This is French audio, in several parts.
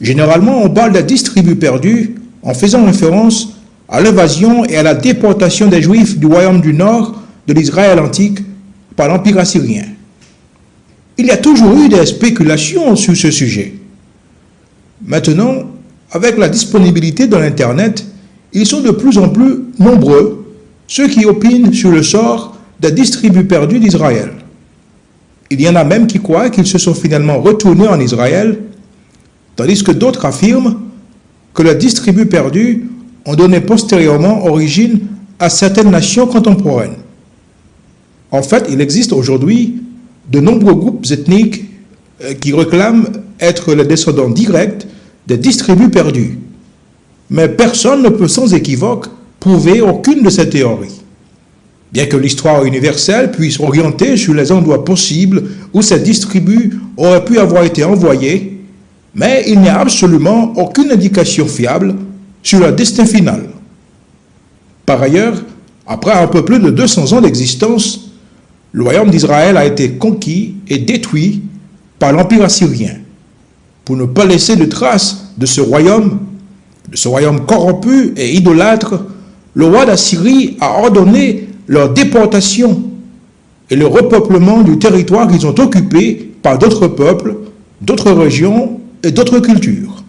Généralement, on parle des dix tribus perdues en faisant référence à l'invasion et à la déportation des Juifs du royaume du Nord de l'Israël antique par l'Empire assyrien. Il y a toujours eu des spéculations sur ce sujet. Maintenant, avec la disponibilité de l'Internet, ils sont de plus en plus nombreux ceux qui opinent sur le sort des dix tribus perdues d'Israël. Il y en a même qui croient qu'ils se sont finalement retournés en Israël, tandis que d'autres affirment que les dix tribus perdues ont donné postérieurement origine à certaines nations contemporaines. En fait, il existe aujourd'hui de nombreux groupes ethniques euh, qui réclament être les descendants directs des dix tribus perdues. Mais personne ne peut sans équivoque prouver aucune de ces théories. Bien que l'histoire universelle puisse orienter sur les endroits possibles où ces dix tribus auraient pu avoir été envoyées, mais il n'y a absolument aucune indication fiable sur leur destin final. Par ailleurs, après un peu plus de 200 ans d'existence, le royaume d'Israël a été conquis et détruit par l'Empire assyrien. Pour ne pas laisser de traces de ce royaume, de ce royaume corrompu et idolâtre, le roi d'Assyrie a ordonné leur déportation et le repeuplement du territoire qu'ils ont occupé par d'autres peuples, d'autres régions et d'autres cultures.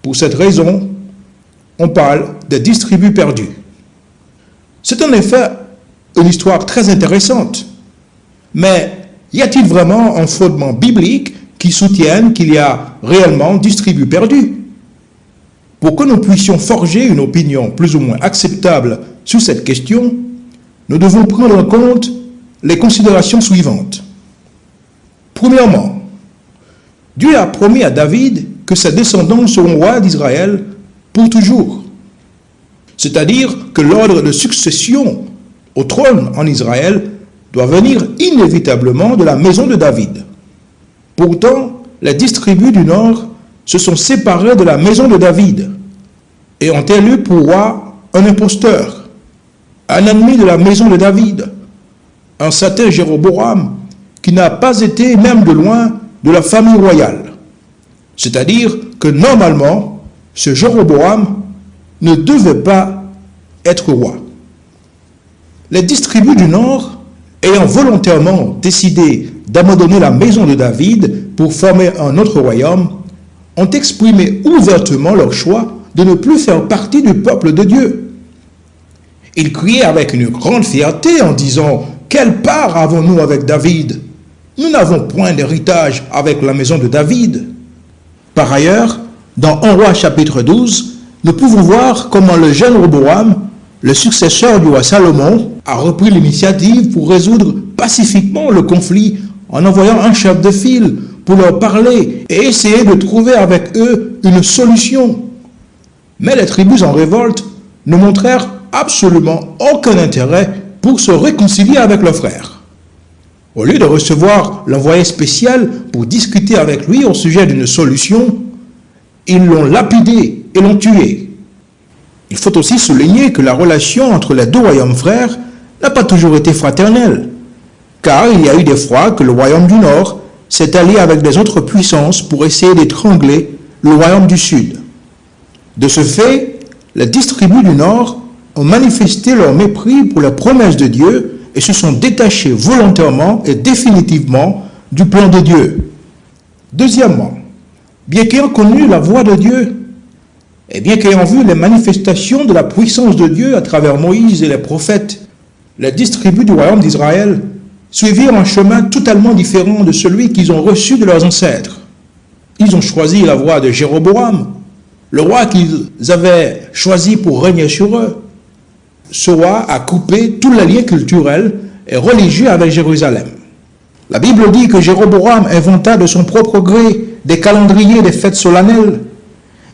Pour cette raison, on parle des distribus perdus. C'est en effet une histoire très intéressante. Mais y a-t-il vraiment un fondement biblique qui soutienne qu'il y a réellement distribus perdus? Pour que nous puissions forger une opinion plus ou moins acceptable sur cette question, nous devons prendre en compte les considérations suivantes. Premièrement, Dieu a promis à David que ses descendants seront rois d'Israël pour toujours. C'est-à-dire que l'ordre de succession au trône en Israël doit venir inévitablement de la maison de David. Pourtant, les dix tribus du nord se sont séparées de la maison de David et ont élu pour roi un imposteur, un ennemi de la maison de David, un certain Jéroboam qui n'a pas été même de loin de la famille royale. C'est-à-dire que normalement, ce Jéroboam ne devait pas être roi. Les dix tribus du Nord, ayant volontairement décidé d'abandonner la maison de David pour former un autre royaume, ont exprimé ouvertement leur choix de ne plus faire partie du peuple de Dieu. Ils criaient avec une grande fierté en disant « Quelle part avons-nous avec David? Nous n'avons point d'héritage avec la maison de David. » Par ailleurs, dans 1 roi chapitre 12, nous pouvons voir comment le jeune Roboam, le successeur du roi Salomon, a repris l'initiative pour résoudre pacifiquement le conflit en envoyant un chef de file pour leur parler et essayer de trouver avec eux une solution. Mais les tribus en révolte ne montrèrent absolument aucun intérêt pour se réconcilier avec leurs frères. Au lieu de recevoir l'envoyé spécial pour discuter avec lui au sujet d'une solution, ils l'ont lapidé et l'ont tué. Il faut aussi souligner que la relation entre les deux royaumes frères n'a pas toujours été fraternelle, car il y a eu des fois que le royaume du Nord s'est allié avec des autres puissances pour essayer d'étrangler le royaume du Sud. De ce fait, les dix du Nord ont manifesté leur mépris pour la promesse de Dieu et se sont détachés volontairement et définitivement du plan de Dieu. Deuxièmement, bien qu'ayant connu la voix de Dieu, et bien qu'ayant vu les manifestations de la puissance de Dieu à travers Moïse et les prophètes, les dix tribus du royaume d'Israël suivirent un chemin totalement différent de celui qu'ils ont reçu de leurs ancêtres. Ils ont choisi la voie de Jéroboam, le roi qu'ils avaient choisi pour régner sur eux. Ce roi a coupé tous les liens culturels et religieux avec Jérusalem. La Bible dit que Jéroboam inventa de son propre gré des calendriers des fêtes solennelles.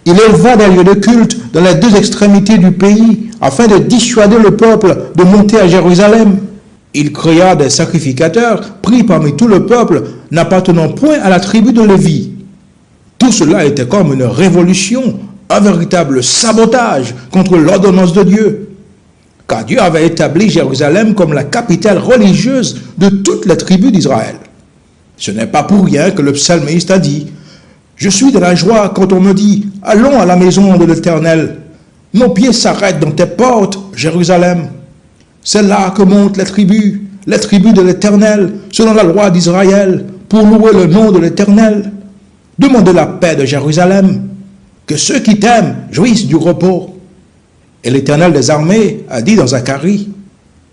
Il éleva des lieux de culte dans les deux extrémités du pays afin de dissuader le peuple de monter à Jérusalem. Il créa des sacrificateurs pris parmi tout le peuple n'appartenant point à la tribu de Lévi. Tout cela était comme une révolution, un véritable sabotage contre l'ordonnance de Dieu. Car Dieu avait établi Jérusalem comme la capitale religieuse de toutes les tribus d'Israël. Ce n'est pas pour rien que le psalmiste a dit Je suis de la joie quand on me dit, allons à la maison de l'Éternel. Nos pieds s'arrêtent dans tes portes, Jérusalem. C'est là que montent les tribus, les tribus de l'Éternel, selon la loi d'Israël, pour louer le nom de l'Éternel. Demandez la paix de Jérusalem, que ceux qui t'aiment jouissent du repos. Et l'Éternel des armées a dit dans Zacharie,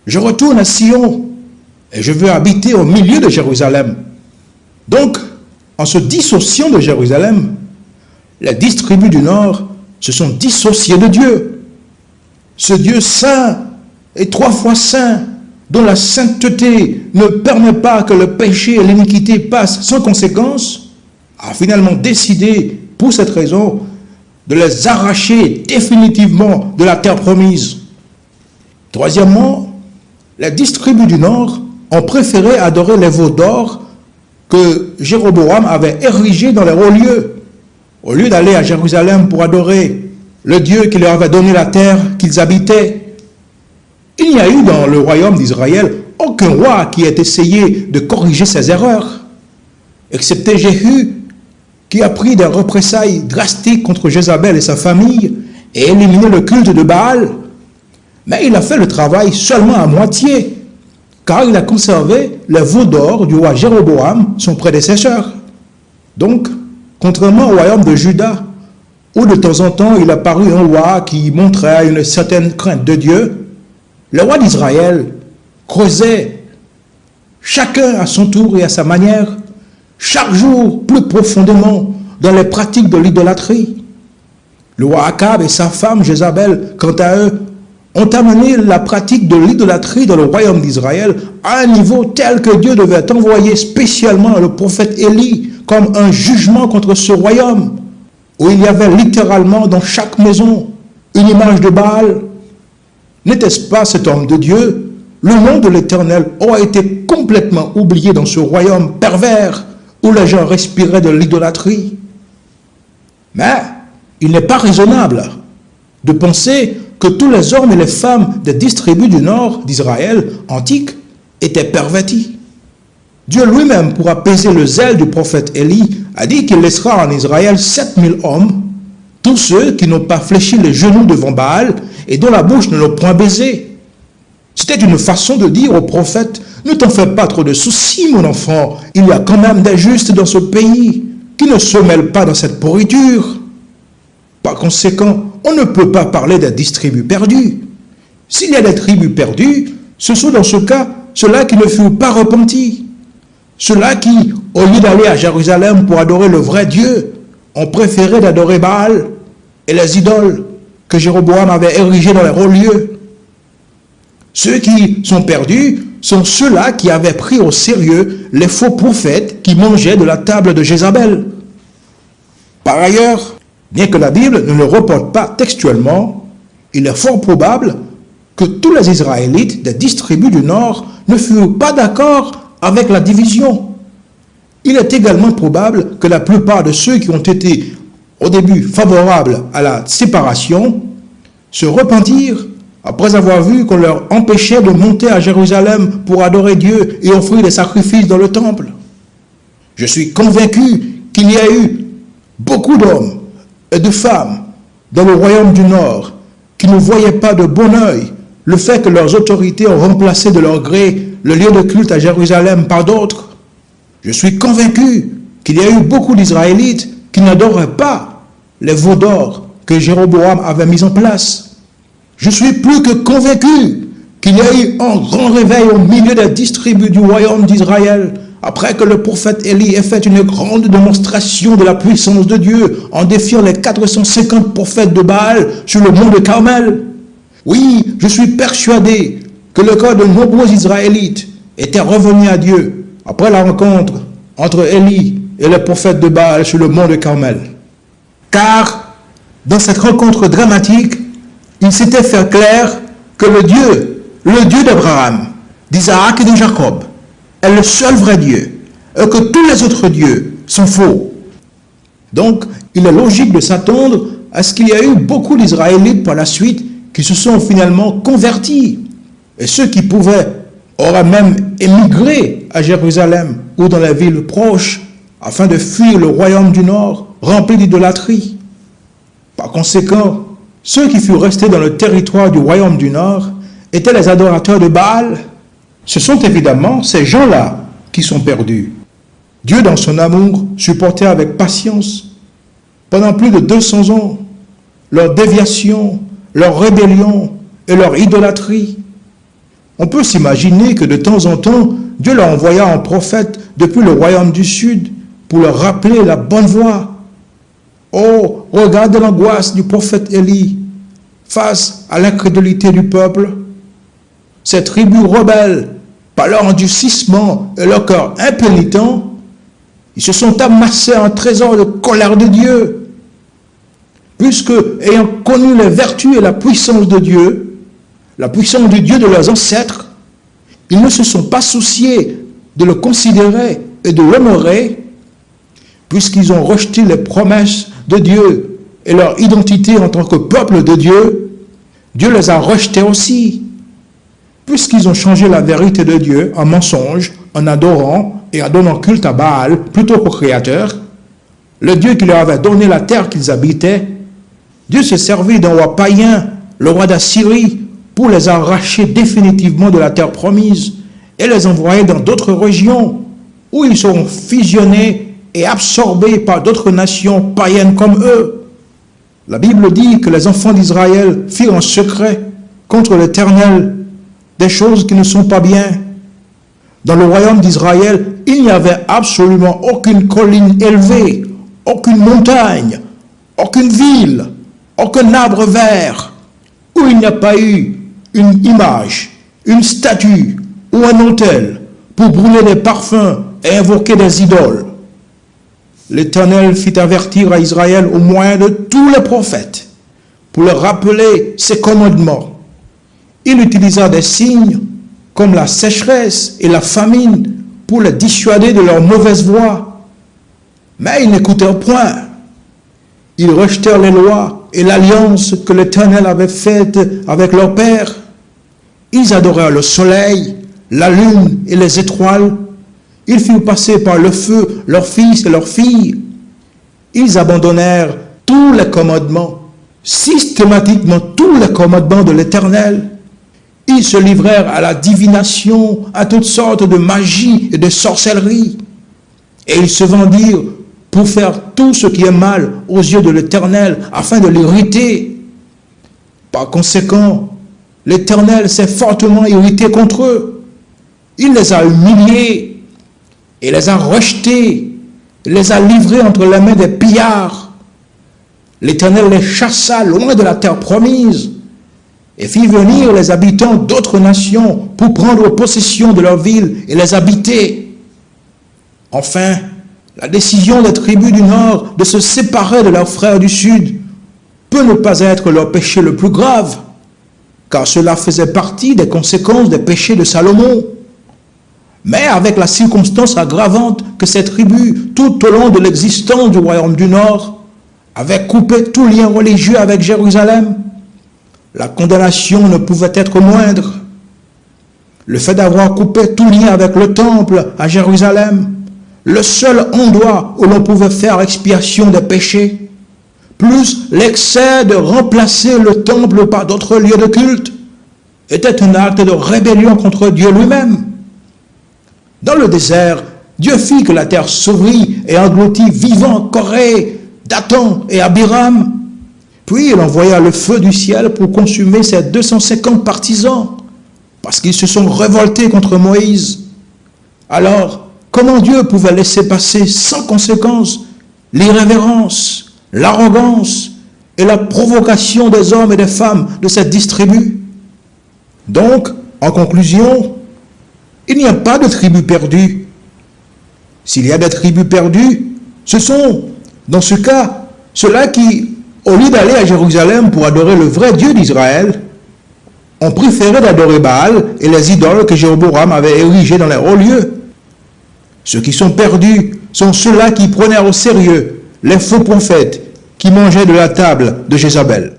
je retourne à Sion et je veux habiter au milieu de Jérusalem. Donc, en se dissociant de Jérusalem, les dix tribus du Nord se sont dissociées de Dieu. Ce Dieu saint et trois fois saint, dont la sainteté ne permet pas que le péché et l'iniquité passent sans conséquence, a finalement décidé, pour cette raison, de les arracher définitivement de la terre promise. Troisièmement, les dix tribus du Nord ont préféré adorer les veaux d'or que Jéroboam avait érigés dans les hauts lieux. Au lieu d'aller à Jérusalem pour adorer le Dieu qui leur avait donné la terre qu'ils habitaient, il n'y a eu dans le royaume d'Israël aucun roi qui ait essayé de corriger ses erreurs, excepté Jéhu, qui a pris des représailles drastiques contre Jézabel et sa famille et éliminé le culte de Baal. Mais il a fait le travail seulement à moitié, car il a conservé le veau d'or du roi Jéroboam, son prédécesseur. Donc, contrairement au royaume de Juda, où de temps en temps il a paru un roi qui montrait une certaine crainte de Dieu, le roi d'Israël creusait, chacun à son tour et à sa manière, chaque jour plus profondément dans les pratiques de l'idolâtrie. Le roi Akab et sa femme Jézabel, quant à eux, ont amené la pratique de l'idolâtrie dans le royaume d'Israël à un niveau tel que Dieu devait envoyer spécialement le prophète Élie comme un jugement contre ce royaume, où il y avait littéralement dans chaque maison une image de Baal, N'était-ce pas cet homme de Dieu? Le nom de l'Éternel aurait été complètement oublié dans ce royaume pervers les gens respiraient de l'idolâtrie. Mais il n'est pas raisonnable de penser que tous les hommes et les femmes des dix tribus du nord d'Israël antique étaient pervertis. Dieu lui-même, pour apaiser le zèle du prophète Élie, a dit qu'il laissera en Israël 7000 hommes, tous ceux qui n'ont pas fléchi les genoux devant Baal et dont la bouche ne l'a point baisé. C'était une façon de dire au prophète, ne t'en fais pas trop de soucis, mon enfant, il y a quand même des justes dans ce pays qui ne se mêlent pas dans cette pourriture. Par conséquent, on ne peut pas parler des dix tribus perdues. S'il y a des tribus perdues, ce sont dans ce cas ceux-là qui ne furent pas repentis. Ceux-là qui, au lieu d'aller à Jérusalem pour adorer le vrai Dieu, ont préféré d'adorer Baal et les idoles que Jéroboam avait érigé dans les hauts lieux. Ceux qui sont perdus sont ceux-là qui avaient pris au sérieux les faux prophètes qui mangeaient de la table de Jézabel. Par ailleurs, bien que la Bible ne le reporte pas textuellement, il est fort probable que tous les Israélites des dix du Nord ne furent pas d'accord avec la division. Il est également probable que la plupart de ceux qui ont été au début favorables à la séparation, se repentirent après avoir vu qu'on leur empêchait de monter à Jérusalem pour adorer Dieu et offrir des sacrifices dans le temple. Je suis convaincu qu'il y a eu beaucoup d'hommes et de femmes dans le royaume du Nord qui ne voyaient pas de bon oeil le fait que leurs autorités ont remplacé de leur gré le lieu de culte à Jérusalem par d'autres. Je suis convaincu qu'il y a eu beaucoup d'Israélites qui n'adoraient pas les veaux d'or que Jéroboam avait mis en place. Je suis plus que convaincu qu'il y a eu un grand réveil au milieu des distribus du royaume d'Israël après que le prophète Élie ait fait une grande démonstration de la puissance de Dieu en défiant les 450 prophètes de Baal sur le mont de Carmel. Oui, je suis persuadé que le corps de nombreux Israélites était revenu à Dieu après la rencontre entre Élie et le prophète de Baal sur le mont de Carmel. Car dans cette rencontre dramatique, il s'était fait clair que le Dieu, le Dieu d'Abraham, d'Isaac et de Jacob, est le seul vrai Dieu, et que tous les autres dieux sont faux. Donc, il est logique de s'attendre à ce qu'il y ait eu beaucoup d'Israélites par la suite qui se sont finalement convertis. Et ceux qui pouvaient auraient même émigré à Jérusalem ou dans les villes proches afin de fuir le royaume du Nord rempli d'idolâtrie. Par conséquent, ceux qui furent restés dans le territoire du royaume du Nord étaient les adorateurs de Baal. Ce sont évidemment ces gens-là qui sont perdus. Dieu, dans son amour, supportait avec patience, pendant plus de 200 ans, leur déviation, leur rébellion et leur idolâtrie. On peut s'imaginer que de temps en temps, Dieu leur envoya un prophète depuis le royaume du Sud pour leur rappeler la bonne voie. Oh, regarde l'angoisse du prophète Élie face à l'incrédulité du peuple. Ces tribus rebelles, par leur endurcissement et leur cœur impénitent, ils se sont amassés un trésor de colère de Dieu. Puisque, ayant connu les vertus et la puissance de Dieu, la puissance du Dieu de leurs ancêtres, ils ne se sont pas souciés de le considérer et de l'honorer, puisqu'ils ont rejeté les promesses de Dieu et leur identité en tant que peuple de Dieu, Dieu les a rejetés aussi. Puisqu'ils ont changé la vérité de Dieu en mensonge, en adorant et en donnant culte à Baal plutôt qu'au Créateur, le Dieu qui leur avait donné la terre qu'ils habitaient, Dieu s'est servi d'un roi païen, le roi d'Assyrie, pour les arracher définitivement de la terre promise et les envoyer dans d'autres régions où ils seront fusionnés et absorbés par d'autres nations païennes comme eux. La Bible dit que les enfants d'Israël firent en secret contre l'Éternel des choses qui ne sont pas bien. Dans le royaume d'Israël, il n'y avait absolument aucune colline élevée, aucune montagne, aucune ville, aucun arbre vert, où il n'y a pas eu une image, une statue ou un autel pour brûler des parfums et invoquer des idoles. L'Éternel fit avertir à Israël au moyen de tous les prophètes pour leur rappeler ses commandements. Il utilisa des signes comme la sécheresse et la famine pour les dissuader de leur mauvaise voie. Mais ils n'écoutèrent point. Ils rejetèrent les lois et l'alliance que l'Éternel avait faite avec leur père. Ils adorèrent le soleil, la lune et les étoiles ils furent passés par le feu, leurs fils et leurs filles. Ils abandonnèrent tous les commandements, systématiquement tous les commandements de l'Éternel. Ils se livrèrent à la divination, à toutes sortes de magie et de sorcellerie. Et ils se vendirent pour faire tout ce qui est mal aux yeux de l'Éternel, afin de l'irriter. Par conséquent, l'Éternel s'est fortement irrité contre eux. Il les a humiliés il les a rejetés, les a livrés entre les mains des pillards. L'Éternel les chassa loin de la terre promise et fit venir les habitants d'autres nations pour prendre possession de leurs villes et les habiter. Enfin, la décision des tribus du Nord de se séparer de leurs frères du Sud peut ne pas être leur péché le plus grave, car cela faisait partie des conséquences des péchés de Salomon mais avec la circonstance aggravante que ces tribus, tout au long de l'existence du royaume du Nord, avaient coupé tout lien religieux avec Jérusalem, la condamnation ne pouvait être moindre. Le fait d'avoir coupé tout lien avec le temple à Jérusalem, le seul endroit où l'on pouvait faire expiation des péchés, plus l'excès de remplacer le temple par d'autres lieux de culte, était un acte de rébellion contre Dieu lui-même. Dans le désert, Dieu fit que la terre s'ouvrit et engloutit vivant Corée, Dathan et Abiram. Puis il envoya le feu du ciel pour consumer ses 250 partisans, parce qu'ils se sont révoltés contre Moïse. Alors, comment Dieu pouvait laisser passer sans conséquence l'irrévérence, l'arrogance et la provocation des hommes et des femmes de cette distribu? Donc, en conclusion, il n'y a pas de tribu perdue. S'il y a des tribus perdues, ce sont, dans ce cas, ceux-là qui, au lieu d'aller à Jérusalem pour adorer le vrai Dieu d'Israël, ont préféré d'adorer Baal et les idoles que Jéroboam avait érigées dans les hauts lieux. Ceux qui sont perdus sont ceux-là qui prenaient au sérieux les faux prophètes qui mangeaient de la table de Jézabel.